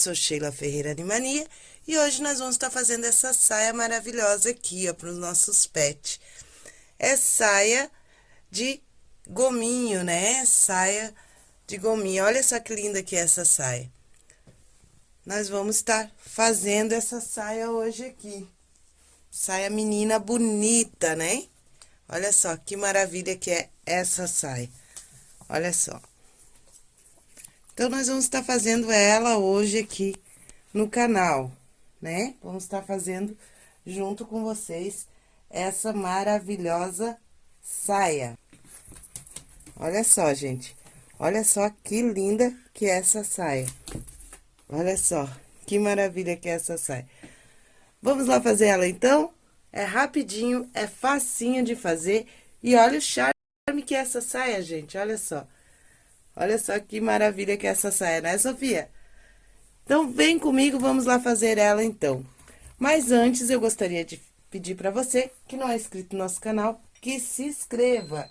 sou Sheila Ferreira Animania e hoje nós vamos estar fazendo essa saia maravilhosa aqui, ó, para os nossos pets. É saia de gominho, né? Saia de gominho. Olha só que linda que é essa saia. Nós vamos estar fazendo essa saia hoje aqui. Saia menina bonita, né? Olha só que maravilha que é essa saia. Olha só. Então, nós vamos estar fazendo ela hoje aqui no canal, né? Vamos estar fazendo junto com vocês essa maravilhosa saia. Olha só, gente. Olha só que linda que é essa saia. Olha só, que maravilha que é essa saia. Vamos lá fazer ela, então? É rapidinho, é facinho de fazer. E olha o charme que é essa saia, gente. Olha só. Olha só que maravilha que é essa saia, né, Sofia? Então, vem comigo, vamos lá fazer ela, então. Mas antes, eu gostaria de pedir para você, que não é inscrito no nosso canal, que se inscreva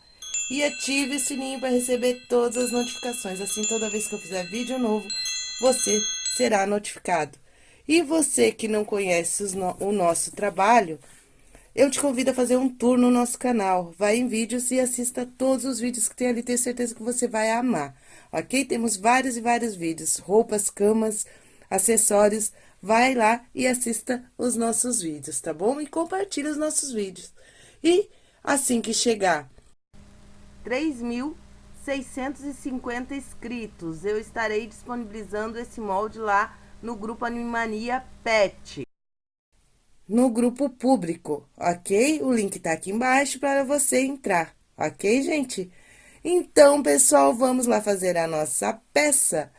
e ative o sininho para receber todas as notificações. Assim, toda vez que eu fizer vídeo novo, você será notificado. E você que não conhece no, o nosso trabalho, eu te convido a fazer um tour no nosso canal. Vai em vídeos e assista todos os vídeos que tem ali, tenho certeza que você vai amar, ok? Temos vários e vários vídeos, roupas, camas, acessórios. Vai lá e assista os nossos vídeos, tá bom? E compartilhe os nossos vídeos. E assim que chegar 3.650 inscritos, eu estarei disponibilizando esse molde lá no grupo Animania Pet no grupo público, ok? O link tá aqui embaixo para você entrar, ok, gente? Então, pessoal, vamos lá fazer a nossa peça.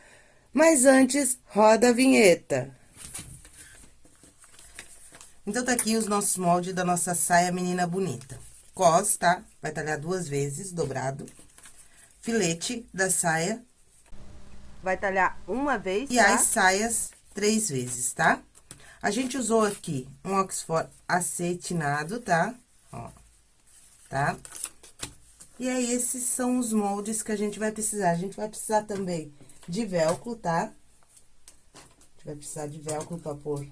Mas antes, roda a vinheta. Então, tá aqui os nossos moldes da nossa saia menina bonita. Cos, tá? Vai talhar duas vezes, dobrado. Filete da saia. Vai talhar uma vez, E tá? as saias três vezes, tá? A gente usou aqui um Oxford acetinado, tá? Ó, tá? E aí, esses são os moldes que a gente vai precisar. A gente vai precisar também de velcro, tá? A gente vai precisar de velcro pra pôr.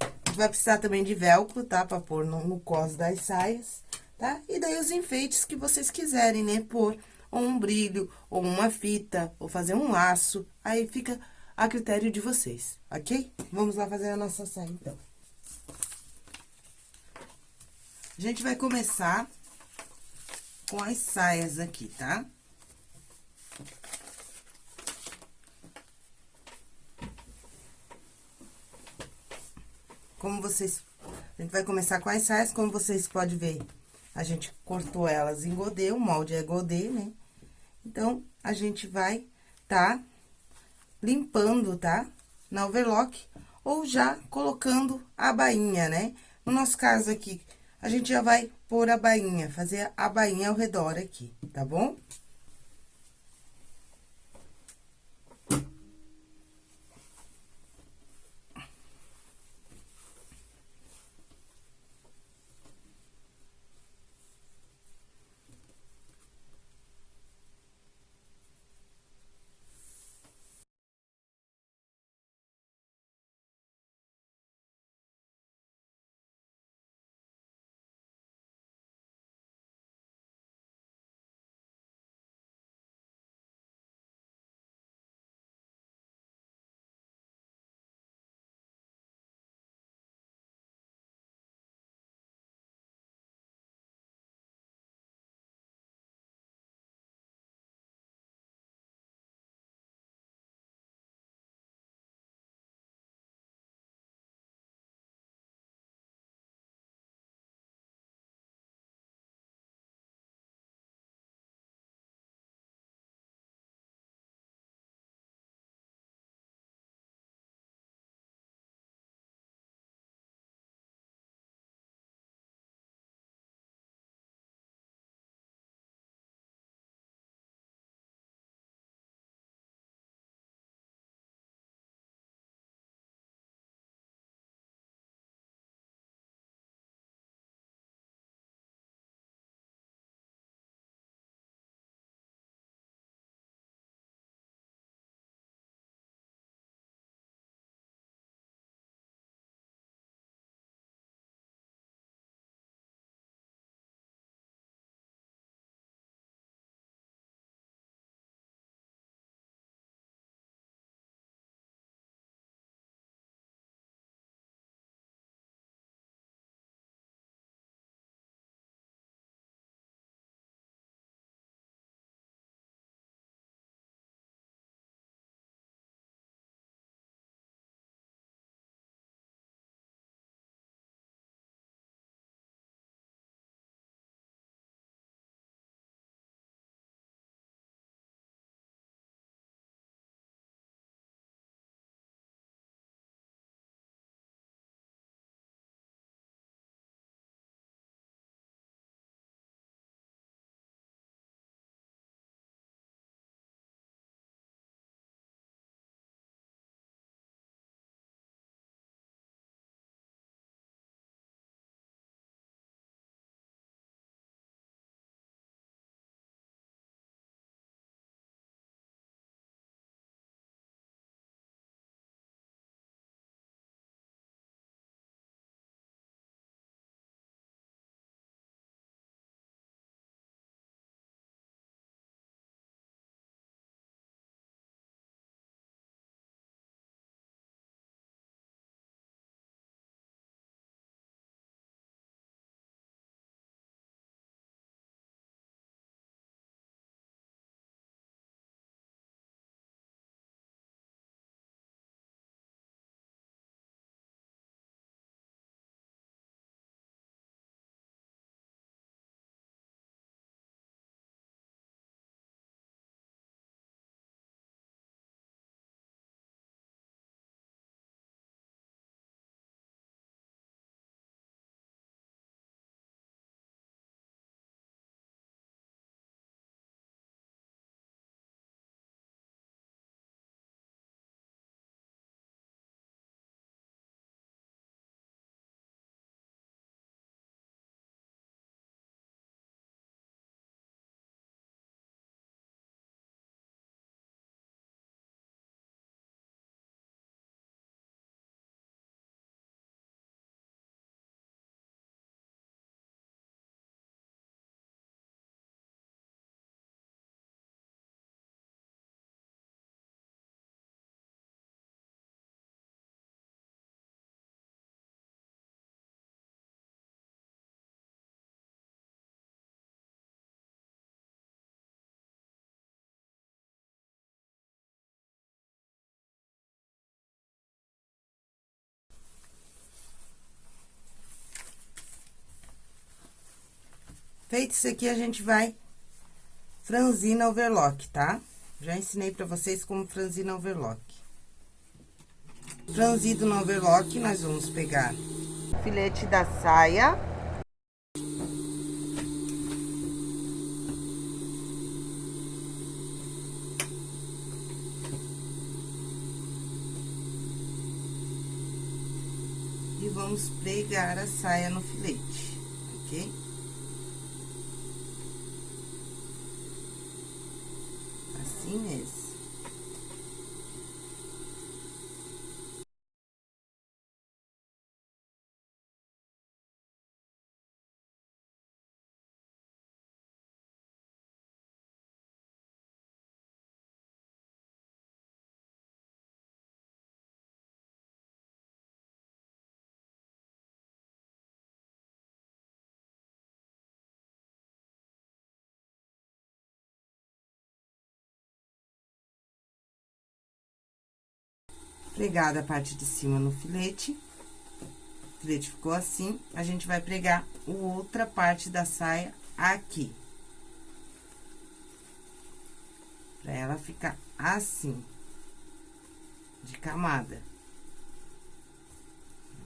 A gente vai precisar também de velcro, tá? Pra pôr no, no cos das saias, tá? E daí, os enfeites que vocês quiserem, né? Pôr ou um brilho, ou uma fita, ou fazer um laço. Aí, fica a critério de vocês, ok? Vamos lá fazer a nossa saia, então. A gente vai começar com as saias aqui, tá? Como vocês... A gente vai começar com as saias, como vocês podem ver, a gente cortou elas em godê, o molde é godê, né? Então, a gente vai tá limpando, tá? Na overlock, ou já colocando a bainha, né? No nosso caso aqui, a gente já vai pôr a bainha, fazer a bainha ao redor aqui, tá bom? Feito isso aqui, a gente vai franzir na overlock, tá? Já ensinei pra vocês como franzir na overlock. Franzido no overlock, nós vamos pegar filete da saia. E vamos pregar a saia no filete, ok? Assim mesmo. Pregada a parte de cima no filete. O filete ficou assim, a gente vai pregar outra parte da saia aqui. Pra ela ficar assim, de camada.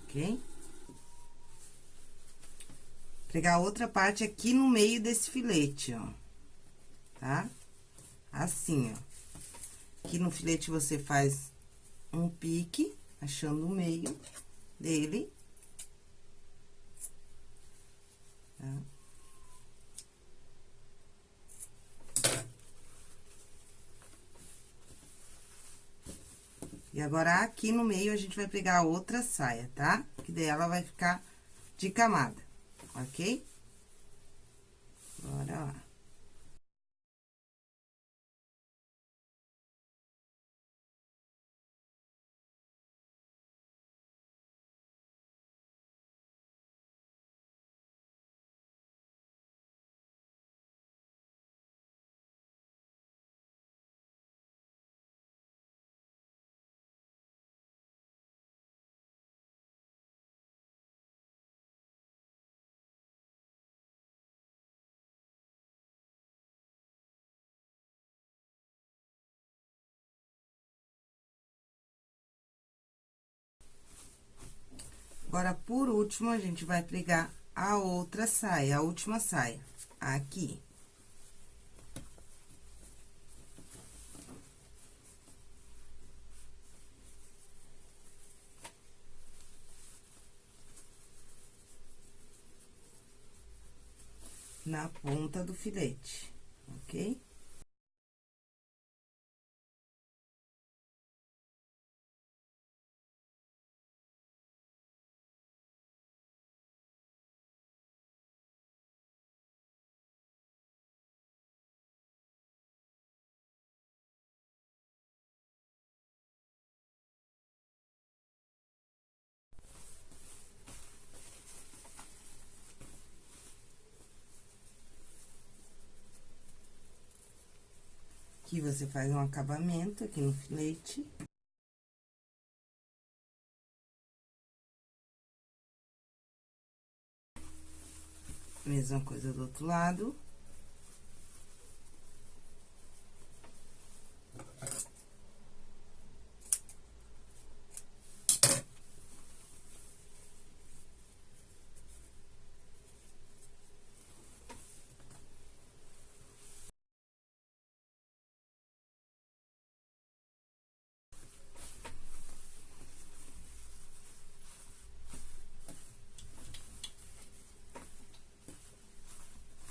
Ok? Pregar outra parte aqui no meio desse filete, ó. Tá? Assim, ó. Aqui no filete você faz um pique, achando o meio dele. Tá? E agora, aqui no meio, a gente vai pegar a outra saia, tá? Que daí ela vai ficar de camada, ok? Agora, por último, a gente vai pregar a outra saia, a última saia, aqui. Na ponta do filete, ok? Aqui você faz um acabamento aqui no filete. Mesma coisa do outro lado.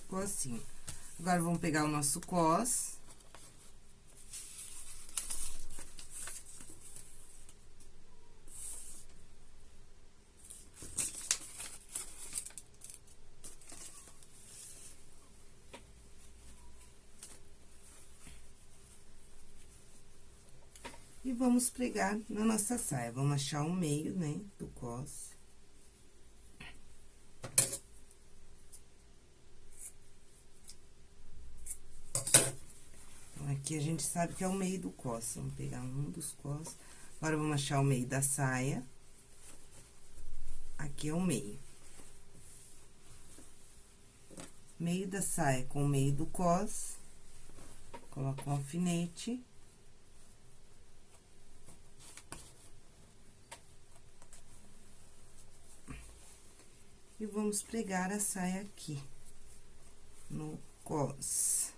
Ficou assim. Agora, vamos pegar o nosso cos. E vamos pregar na nossa saia. Vamos achar o meio, né, do cos. Aqui a gente sabe que é o meio do cos. Vamos pegar um dos cos. Agora, vamos achar o meio da saia. Aqui é o meio. meio da saia com o meio do cos, coloco um alfinete. E vamos pregar a saia aqui, no cos.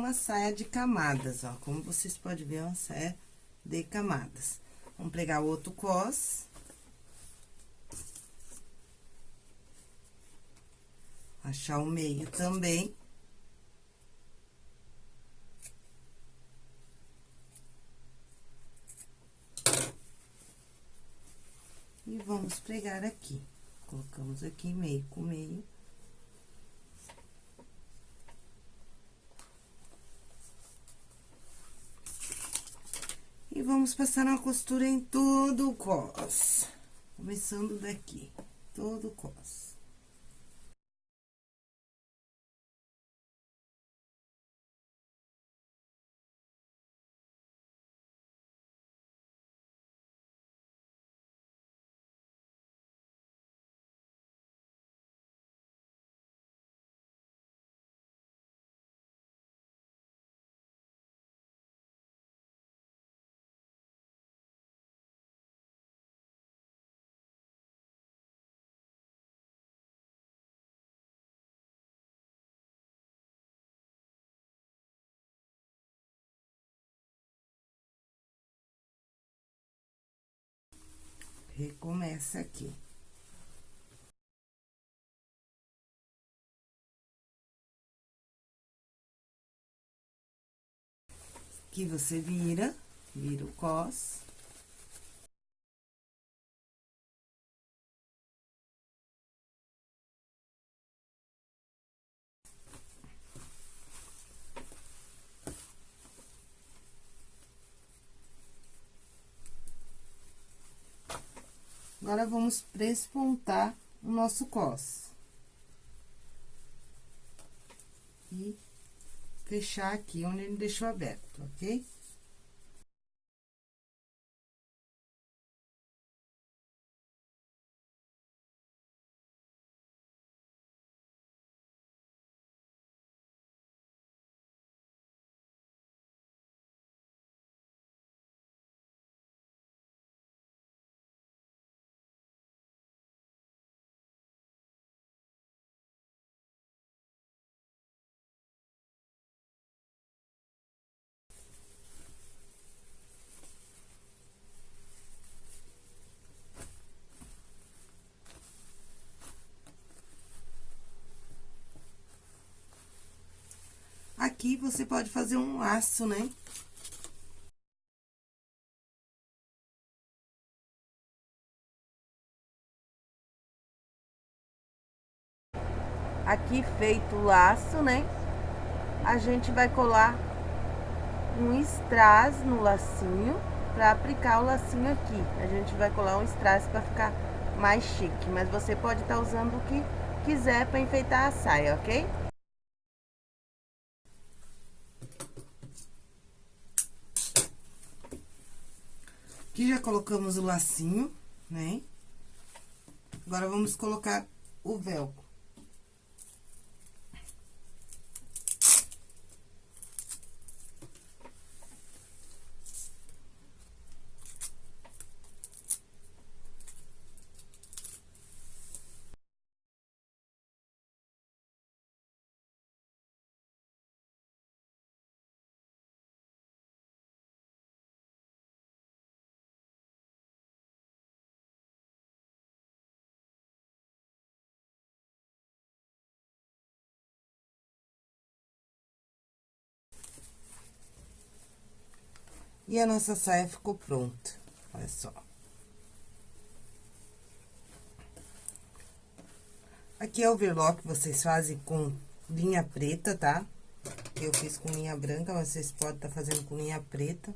Uma saia de camadas, ó. Como vocês podem ver, é uma saia de camadas. Vamos pregar outro cos. Achar o meio também. E vamos pregar aqui. Colocamos aqui meio com meio. Vamos passar uma costura em todo o cos. Começando daqui, todo o cos. Recomeça aqui. Aqui você vira, vira o cos. Agora, vamos prespontar o nosso cos. E fechar aqui onde ele deixou aberto, ok? Aqui, você pode fazer um laço, né? Aqui feito o laço, né? A gente vai colar um strass no lacinho pra aplicar o lacinho aqui. A gente vai colar um strass pra ficar mais chique, mas você pode estar tá usando o que quiser pra enfeitar a saia, ok? Aqui já colocamos o lacinho, né? Agora, vamos colocar o velcro. E a nossa saia ficou pronta, olha só. Aqui é o overlock que vocês fazem com linha preta, tá? Eu fiz com linha branca, mas vocês podem estar tá fazendo com linha preta.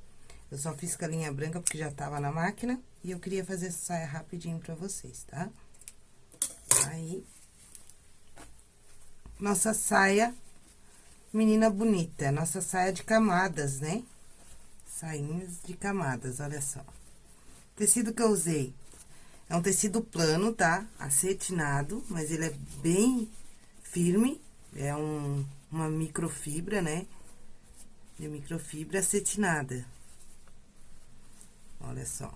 Eu só fiz com a linha branca porque já tava na máquina. E eu queria fazer essa saia rapidinho pra vocês, tá? Aí. Nossa saia, menina bonita. Nossa saia de camadas, né? Sainhas de camadas, olha só. Tecido que eu usei é um tecido plano, tá? Acetinado, mas ele é bem firme. É um, uma microfibra, né? De microfibra acetinada. Olha só.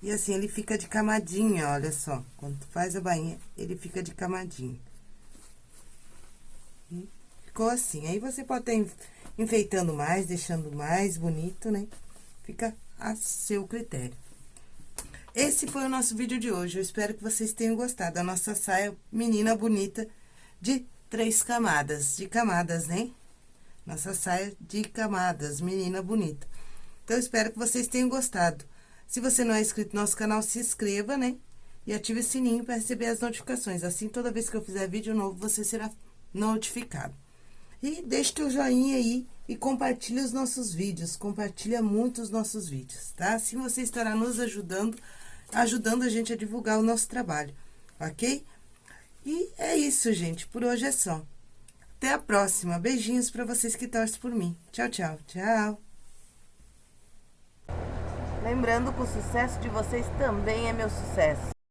E assim, ele fica de camadinha, olha só. Quando tu faz a bainha, ele fica de camadinha. E ficou assim. Aí, você pode estar enfeitando mais, deixando mais bonito, né? Fica a seu critério. Esse foi o nosso vídeo de hoje. Eu espero que vocês tenham gostado da nossa saia menina bonita de três camadas. De camadas, né? Nossa saia de camadas, menina bonita. Então, espero que vocês tenham gostado. Se você não é inscrito no nosso canal, se inscreva, né? E ative o sininho para receber as notificações. Assim, toda vez que eu fizer vídeo novo, você será notificado. E deixe teu joinha aí e compartilhe os nossos vídeos. Compartilha muito os nossos vídeos, tá? Assim você estará nos ajudando ajudando a gente a divulgar o nosso trabalho, ok? E é isso, gente. Por hoje é só. Até a próxima. Beijinhos para vocês que torcem por mim. Tchau, tchau. Tchau. Lembrando que o sucesso de vocês também é meu sucesso.